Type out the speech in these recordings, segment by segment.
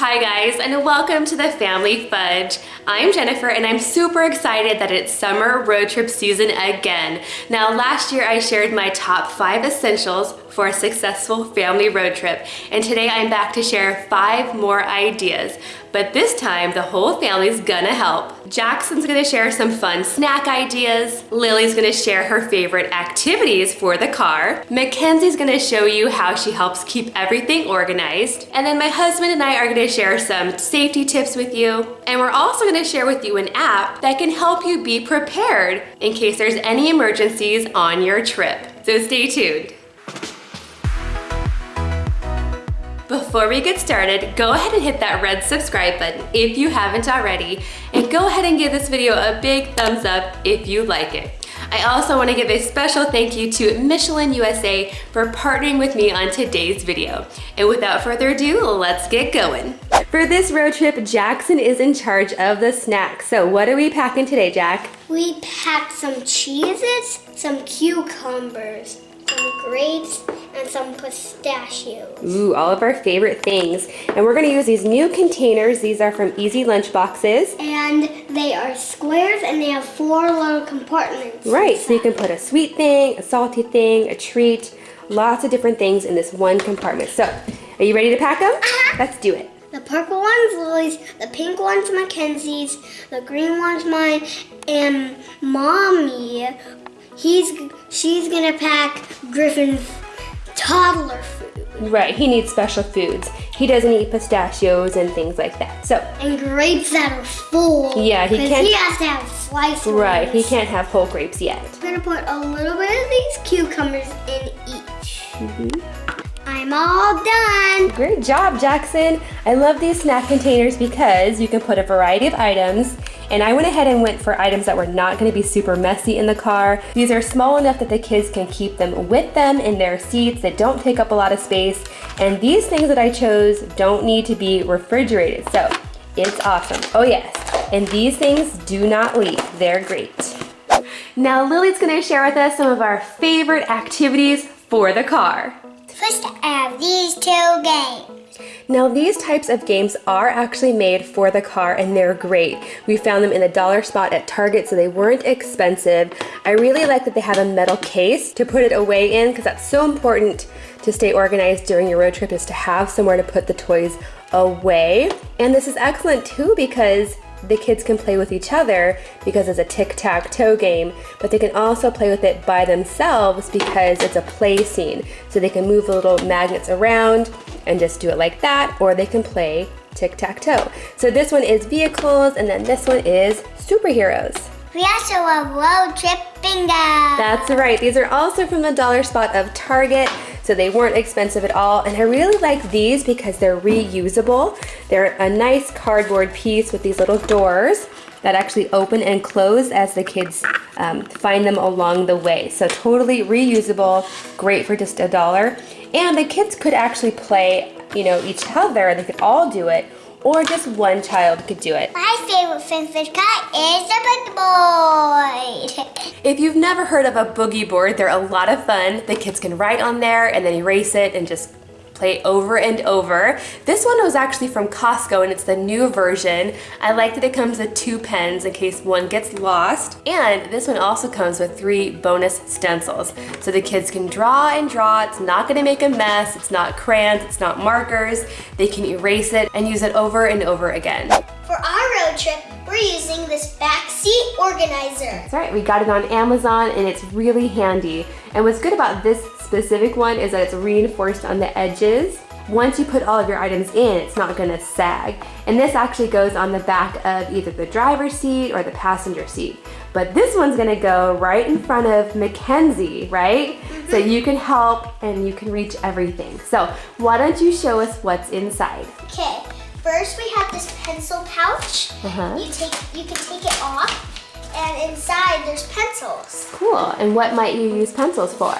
Hi guys and welcome to the Family Fudge. I'm Jennifer and I'm super excited that it's summer road trip season again. Now last year I shared my top five essentials for a successful family road trip and today I'm back to share five more ideas. But this time the whole family's gonna help. Jackson's gonna share some fun snack ideas, Lily's gonna share her favorite activities for the car, Mackenzie's gonna show you how she helps keep everything organized, and then my husband and I are gonna share some safety tips with you. And we're also gonna share with you an app that can help you be prepared in case there's any emergencies on your trip. So stay tuned. Before we get started, go ahead and hit that red subscribe button if you haven't already, and go ahead and give this video a big thumbs up if you like it. I also want to give a special thank you to Michelin USA for partnering with me on today's video. And without further ado, let's get going. For this road trip, Jackson is in charge of the snacks. So what are we packing today, Jack? We packed some cheeses, some cucumbers, grapes, and some pistachios. Ooh, all of our favorite things. And we're gonna use these new containers. These are from Easy Lunch Boxes. And they are squares and they have four little compartments. Right, inside. so you can put a sweet thing, a salty thing, a treat, lots of different things in this one compartment. So, are you ready to pack them? Uh -huh. Let's do it. The purple one's Lily's, the pink one's Mackenzie's, the green one's mine, and Mommy, he's she's gonna pack Griffin's toddler food. Right, he needs special foods. He doesn't eat pistachios and things like that. So and grapes that are full. Yeah, he can't. He has to have sliced. Right, he can't have whole grapes yet. I'm gonna put a little bit of these cucumbers in each. Mm -hmm. I'm all done. Great job, Jackson. I love these snack containers because you can put a variety of items and I went ahead and went for items that were not gonna be super messy in the car. These are small enough that the kids can keep them with them in their seats that don't take up a lot of space. And these things that I chose don't need to be refrigerated. So it's awesome. Oh yes, and these things do not leak. They're great. Now Lily's gonna share with us some of our favorite activities for the car. First, I have these two games. Now these types of games are actually made for the car and they're great. We found them in the dollar spot at Target so they weren't expensive. I really like that they have a metal case to put it away in because that's so important to stay organized during your road trip is to have somewhere to put the toys away. And this is excellent too because the kids can play with each other because it's a tic-tac-toe game, but they can also play with it by themselves because it's a play scene. So they can move the little magnets around and just do it like that, or they can play tic-tac-toe. So this one is vehicles, and then this one is superheroes. We also have road trip bingo. That's right. These are also from the dollar spot of Target so they weren't expensive at all. And I really like these because they're reusable. They're a nice cardboard piece with these little doors that actually open and close as the kids um, find them along the way. So totally reusable, great for just a dollar. And the kids could actually play, you know, each other, they could all do it, or just one child could do it. My favorite Finfish cut is the boogie board. if you've never heard of a boogie board, they're a lot of fun. The kids can write on there and then erase it and just play over and over. This one was actually from Costco and it's the new version. I like that it comes with two pens in case one gets lost. And this one also comes with three bonus stencils. So the kids can draw and draw. It's not gonna make a mess. It's not crayons, it's not markers. They can erase it and use it over and over again. For our road trip, we're using this backseat organizer. That's right, we got it on Amazon and it's really handy. And what's good about this specific one is that it's reinforced on the edges. Once you put all of your items in, it's not gonna sag. And this actually goes on the back of either the driver's seat or the passenger seat. But this one's gonna go right in front of Mackenzie, right? Mm -hmm. So you can help and you can reach everything. So why don't you show us what's inside? Okay, first we have this pencil pouch. Uh -huh. You, take, you can take it off and inside there's pencils. Cool, and what might you use pencils for?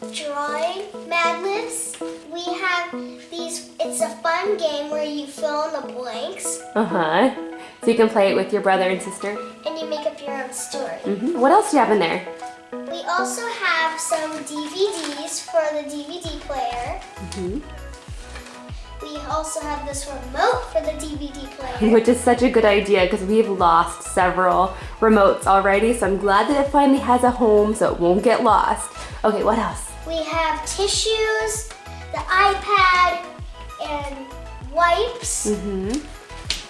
Drawing magnets. We have these, it's a fun game where you fill in the blanks. Uh-huh. So you can play it with your brother and sister? And you make up your own story. Mm -hmm. What else do you have in there? We also have some DVDs for the DVD player. Mm -hmm. We also have this remote for the DVD player. Which is such a good idea because we've lost several remotes already. So I'm glad that it finally has a home so it won't get lost. Okay, what else? We have tissues, the iPad, and wipes. Mm-hmm.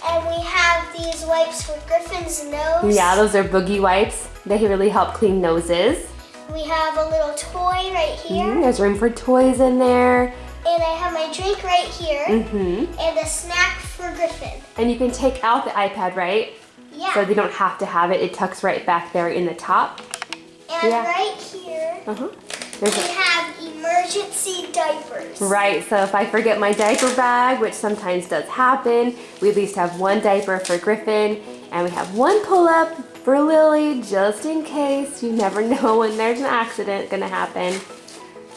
And we have these wipes for Griffin's nose. Yeah, those are boogie wipes. They really help clean noses. We have a little toy right here. Mm, there's room for toys in there. And I have my drink right here. Mm-hmm. And a snack for Griffin. And you can take out the iPad, right? Yeah. So they don't have to have it. It tucks right back there in the top. And Yeah. right here, Uh-huh. we There's a, have emergency diapers. right, so if I forget my diaper bag, which sometimes does happen, we at least have one diaper for Griffin, and we have one pull-up for Lily, just in case. You never know when there's an accident gonna happen.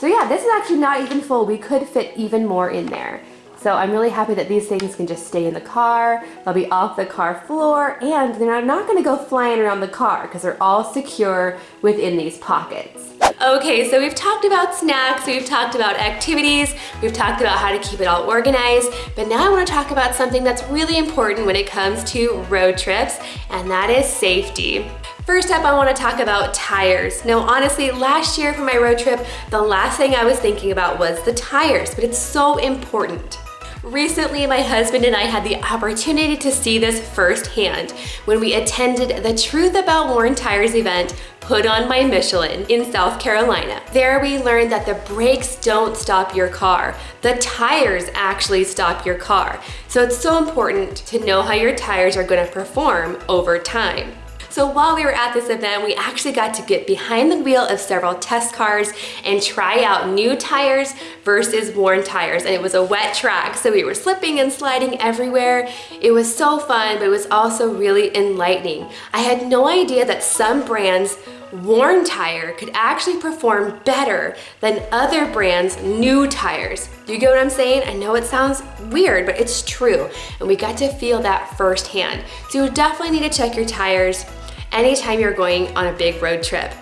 So yeah, this is actually not even full. We could fit even more in there. So I'm really happy that these things can just stay in the car. They'll be off the car floor and they're not gonna go flying around the car because they're all secure within these pockets. Okay, so we've talked about snacks, we've talked about activities, we've talked about how to keep it all organized, but now I wanna talk about something that's really important when it comes to road trips, and that is safety. First up, I wanna talk about tires. Now, honestly, last year for my road trip, the last thing I was thinking about was the tires, but it's so important. Recently, my husband and I had the opportunity to see this firsthand when we attended the Truth About Worn Tires event put on by Michelin in South Carolina. There we learned that the brakes don't stop your car. The tires actually stop your car. So it's so important to know how your tires are gonna perform over time. So while we were at this event, we actually got to get behind the wheel of several test cars and try out new tires versus worn tires. And it was a wet track, so we were slipping and sliding everywhere. It was so fun, but it was also really enlightening. I had no idea that some brands worn tire could actually perform better than other brands new tires. Do you get what I'm saying? I know it sounds weird, but it's true. And we got to feel that firsthand. So you definitely need to check your tires anytime you're going on a big road trip.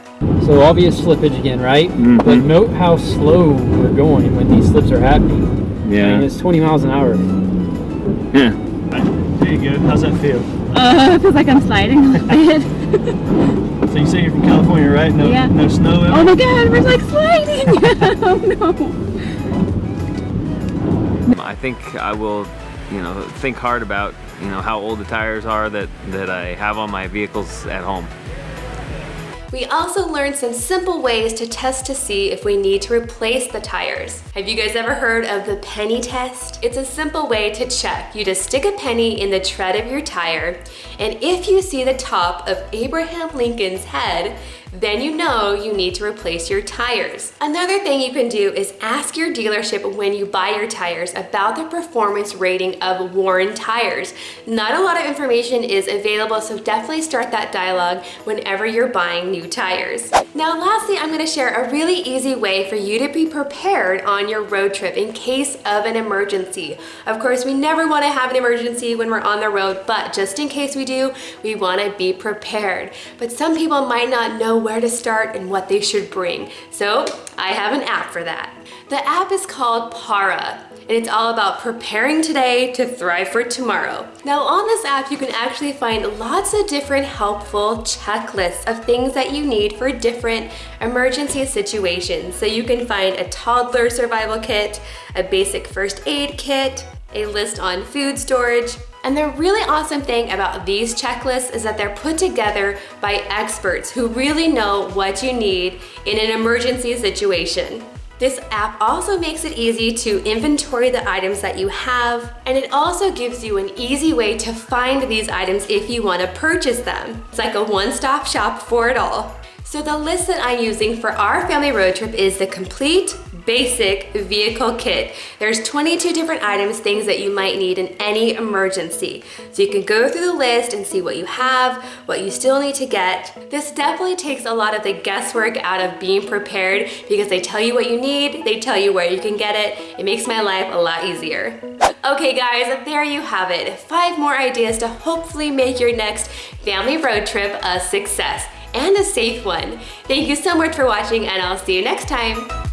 So obvious slippage again, right? But note how slow we're going when these slips are happening. I mean, Yeah. it's 20 miles an hour. Yeah. There you go. How's that feel? Uh, it feels like I'm sliding a little bit. So you say you're from California, right? No, Yeah. no snow. oh my god, we're like sliding! oh no. I think I will, you know, think hard about, you know, how old the tires are that, that I have on my vehicles at home. We also learned some simple ways to test to see if we need to replace the tires. Have you guys ever heard of the penny test? It's a simple way to check. You just stick a penny in the tread of your tire, and if you see the top of Abraham Lincoln's head, then you know you need to replace your tires. Another thing you can do is ask your dealership when you buy your tires about the performance rating of worn tires. Not a lot of information is available, so definitely start that dialogue whenever you're buying new tires. Now lastly, I'm gonna share a really easy way for you to be prepared on your road trip in case of an emergency. Of course, we never wanna have an emergency when we're on the road, but just in case we do, we wanna be prepared. But some people might not know where to start and what they should bring. So I have an app for that. The app is called Para and it's all about preparing today to thrive for tomorrow. Now on this app, you can actually find lots of different helpful checklists of things that you need for different emergency situations. So you can find a toddler survival kit, a basic first aid kit, a list on food storage, and the really awesome thing about these checklists is that they're put together by experts who really know what you need in an emergency situation. This app also makes it easy to inventory the items that you have, and it also gives you an easy way to find these items if you want to purchase them. It's like a one-stop shop for it all. So the list that I'm using for our family road trip is the complete basic vehicle kit. There's 22 different items, things that you might need in any emergency. So you can go through the list and see what you have, what you still need to get. This definitely takes a lot of the guesswork out of being prepared because they tell you what you need, they tell you where you can get it. It makes my life a lot easier. Okay guys, there you have it. Five more ideas to hopefully make your next family road trip a success and a safe one. Thank you so much for watching and I'll see you next time.